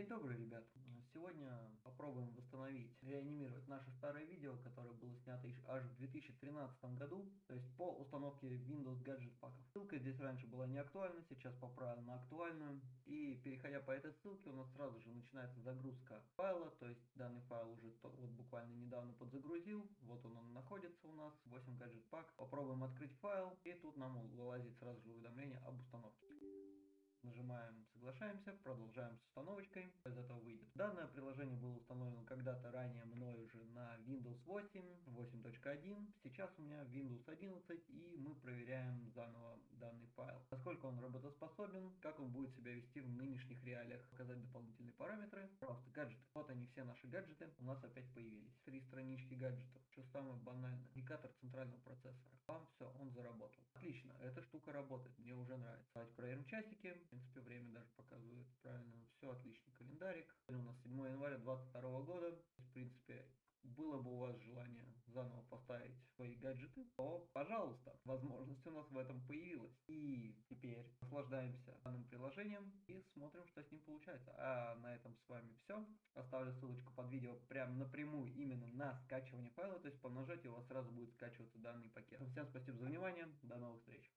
День добрый, ребят. Сегодня попробуем восстановить, реанимировать наше старое видео, которое было снято аж в 2013 году, то есть по установке Windows Gadget паков. Ссылка здесь раньше была не актуальна, сейчас поправим на актуальную. И переходя по этой ссылке, у нас сразу же начинается загрузка файла, то есть данный файл уже вот буквально недавно подзагрузил, вот он, он находится у нас, 8 Gadget пак. Попробуем открыть файл, и тут нам вылазит сразу же уведомление об установке. Нажимаем «Соглашаемся», продолжаем с установочкой, из этого выйдет. Данное приложение было установлено когда-то ранее мной уже на Windows 8, 8.1. Сейчас у меня Windows 11 и мы проверяем заново данный файл. Насколько он работоспособен, как он будет себя вести в нынешних реалиях. Показать дополнительные параметры. Просто гаджеты. Вот они все наши гаджеты у нас опять появились. Три странички гаджетов. Что самое банальное. Индикатор центрального процессора. Вам. Отлично, эта штука работает, мне уже нравится. Давайте проверим часики принципе, время даже показывает правильно. Все отлично. Календарик. У нас 7 января 2022 года. В принципе, было бы у вас желание заново поставить свои гаджеты, то, пожалуйста, возможность у нас в этом появилась. И наслаждаемся данным приложением и смотрим, что с ним получается. А на этом с вами все. Оставлю ссылочку под видео прямо напрямую именно на скачивание файла, то есть по нажатию у вас сразу будет скачиваться данный пакет. Всем спасибо за внимание, до новых встреч.